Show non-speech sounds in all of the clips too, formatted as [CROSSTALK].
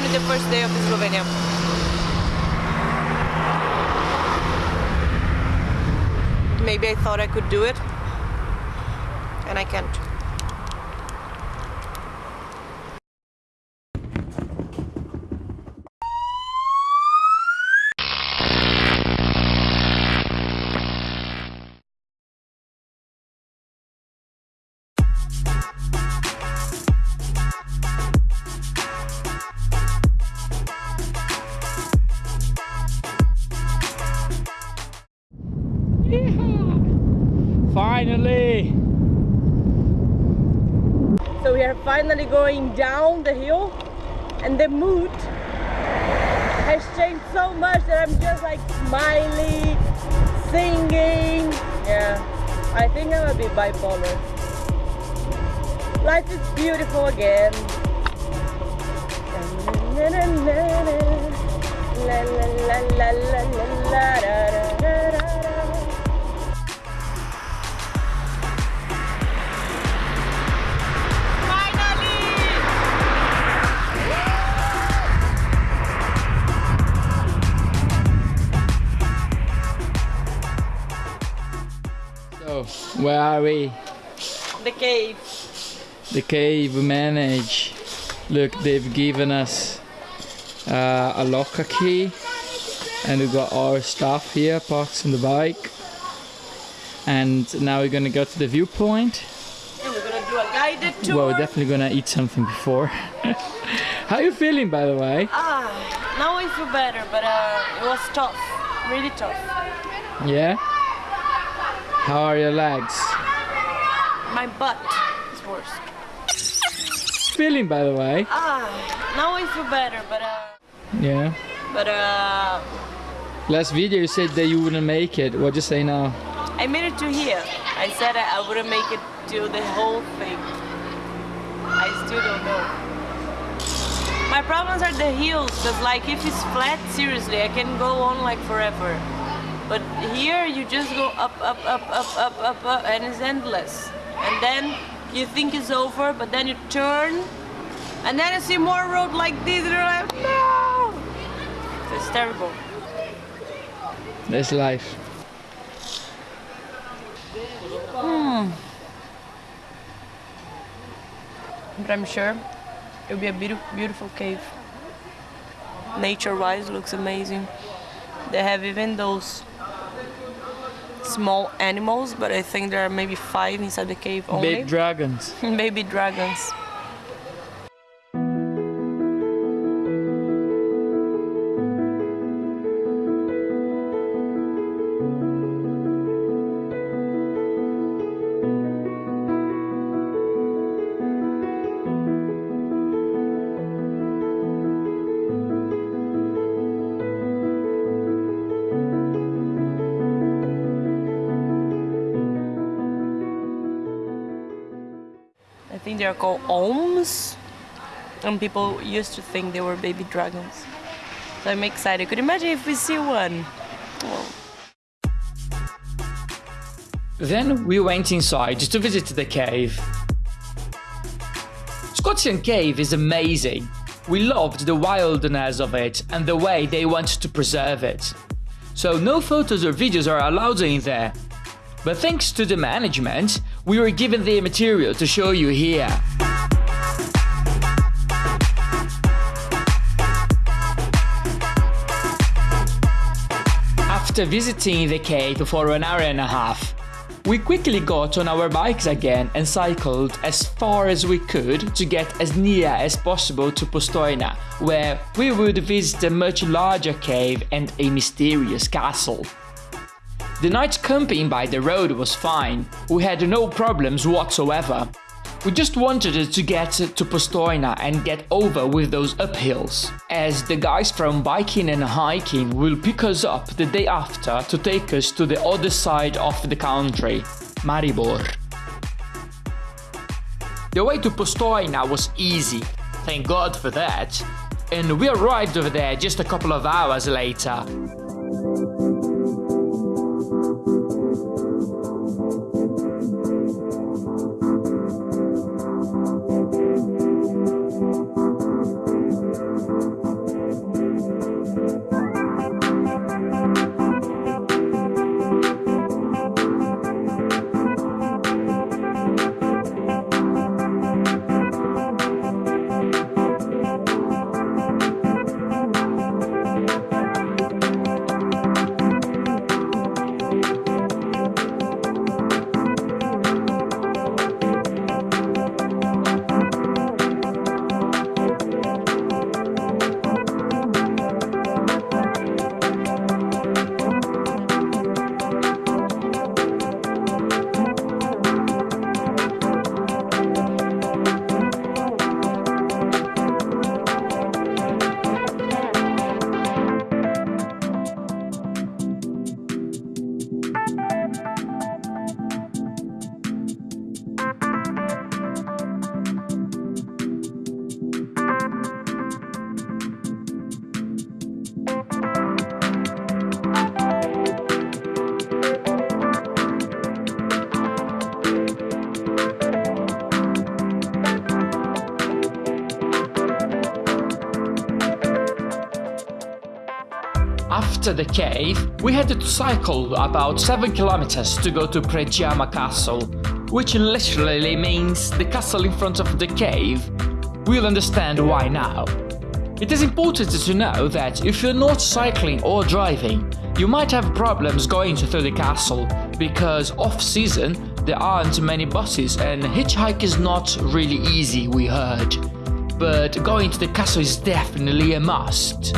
only the first day of Slovenia. Maybe I thought I could do it, and I can't. We are finally going down the hill and the mood has changed so much that I'm just like smiling, singing. Yeah, I think I'm a bit bipolar. Life is beautiful again. La la la la la la la where are we? The cave. The cave we manage. Look, they've given us uh, a locker key and we've got our stuff here parked on the bike. And now we're gonna go to the viewpoint. And we're gonna do a guided tour. Well, we're definitely gonna eat something before. [LAUGHS] How are you feeling, by the way? Ah, now I feel better, but uh, it was tough, really tough. Yeah? How are your legs? My butt is worse. Feeling, by the way? Ah, now I feel better, but uh, Yeah. but uh, Last video you said that you wouldn't make it. What'd you say now? I made it to here. I said I, wouldn't make it to the whole thing. I still don't know. My problems are the heels, cause like if it's flat, seriously, I can go on like forever. But here you just go up, up, up, up, up, up, up, and it's endless. And then you think it's over, but then you turn, and then you see more road like this, and you're like, no! It's terrible. That's life. Hmm. But I'm sure it'll be a beautiful, beautiful cave. Nature-wise, looks amazing. They have even those small animals, but I think there are maybe five inside the cave only. Big dragons. [LAUGHS] Baby dragons. They are called olms. And people used to think they were baby dragons. So I'm excited. Could you imagine if we see one? Oh. Then we went inside to visit the cave. Škocjan Cave is amazing. We loved the wildness of it and the way they want to preserve it. So no photos or videos are allowed in there. But thanks to the management, we were given the material to show you here. After visiting the cave for an hour and a half, we quickly got on our bikes again and cycled as far as we could to get as near as possible to Postojna, where we would visit a much larger cave and a mysterious castle. The night camping by the road was fine, we had no problems whatsoever. We just wanted to get to Postojna and get over with those uphills, as the guys from biking and hiking will pick us up the day after to take us to the other side of the country, Maribor. The way to Postojna was easy, thank god for that, and we arrived over there just a couple of hours later. After the cave, we had to cycle about 7 kilometers to go to Predjama Castle, which literally means the castle in front of the cave. We'll understand why now. It is important to know that if you're not cycling or driving, you might have problems going through the castle, because off-season there aren't many buses and hitchhike is not really easy, we heard. But going to the castle is definitely a must.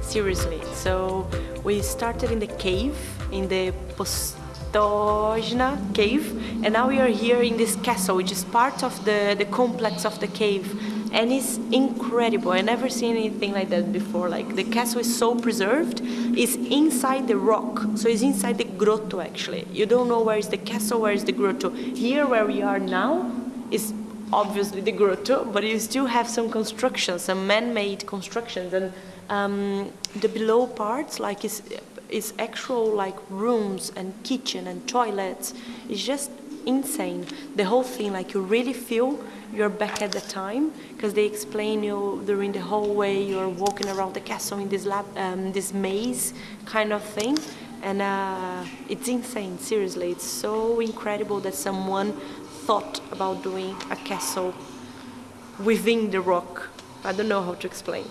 Seriously. So we started in the cave, in the Postojna cave, and now we are here in this castle, which is part of the, the complex of the cave. And it's incredible. I never seen anything like that before. Like the castle is so preserved. It's inside the rock, so it's inside the grotto actually. You don't know where is the castle, where is the grotto. Here where we are now is obviously the grotto, but you still have some constructions, some man-made constructions, and um, the below parts, like is actual like rooms and kitchen and toilets. It's just insane. The whole thing, like you really feel you're back at the time because they explain you during the hallway. You're walking around the castle in this lab, um, this maze kind of thing, and uh, it's insane. Seriously, it's so incredible that someone thought about doing a castle within the rock. I don't know how to explain.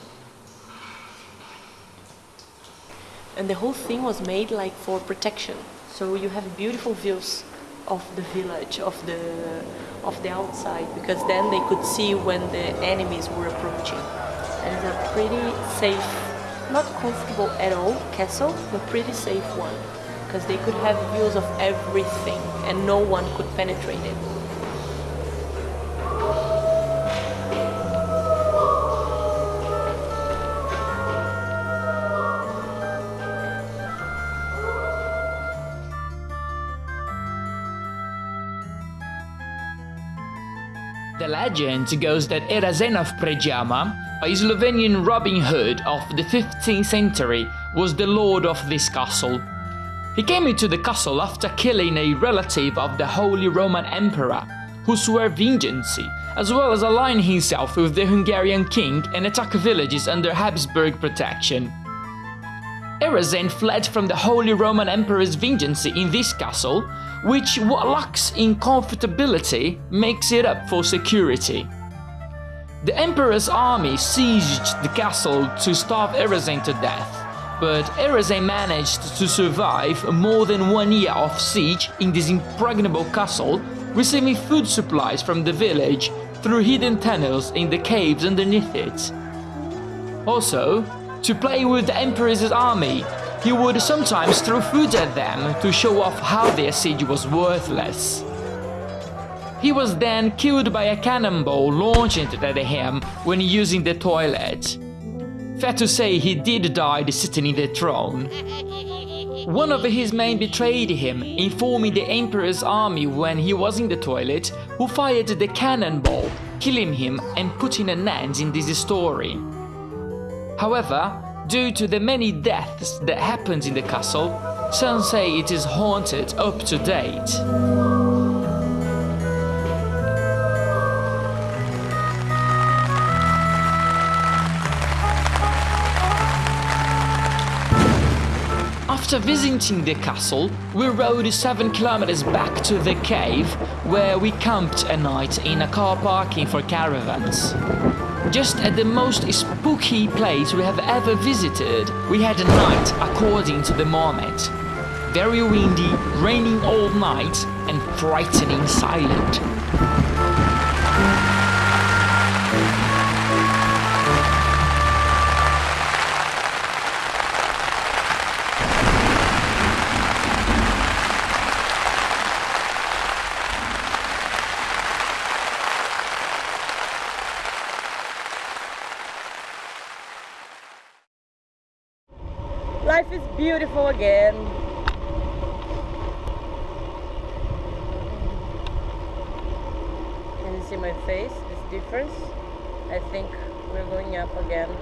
and the whole thing was made like for protection. So you have beautiful views of the village, of the of the outside, because then they could see when the enemies were approaching. And it's a pretty safe, not comfortable at all castle, but pretty safe one, because they could have views of everything, and no one could penetrate it. The legend goes that Erazem of Predjama, a Slovenian Robin Hood of the 15th century, was the lord of this castle. He came into the castle after killing a relative of the Holy Roman Emperor, who swore vengeance, as well as aligning himself with the Hungarian king and attack villages under Habsburg protection. Erazem fled from the Holy Roman Emperor's vengeance in this castle which what lacks in comfortability makes it up for security. The Emperor's army sieged the castle to starve Erazem to death, but Erazem managed to survive more than one year of siege in this impregnable castle, receiving food supplies from the village through hidden tunnels in the caves underneath it. Also, to play with the Emperor's army, he would sometimes throw food at them to show off how their siege was worthless. He was then killed by a cannonball launched at him when using the toilet. Fair to say he did die sitting in the throne. One of his men betrayed him, informing the Emperor's army when he was in the toilet, who fired the cannonball, killing him and putting an end in this story. However, Due to the many deaths that happened in the castle, some say it is haunted up to date. After visiting the castle, we rode 7 kilometers back to the cave, where we camped a night in a car parking for caravans. Just at the most spooky place we have ever visited, we had a night according to the moment. Very windy, raining all night, and frightening silent. Life is beautiful again. Can you see my face, this difference. I think we're going up again.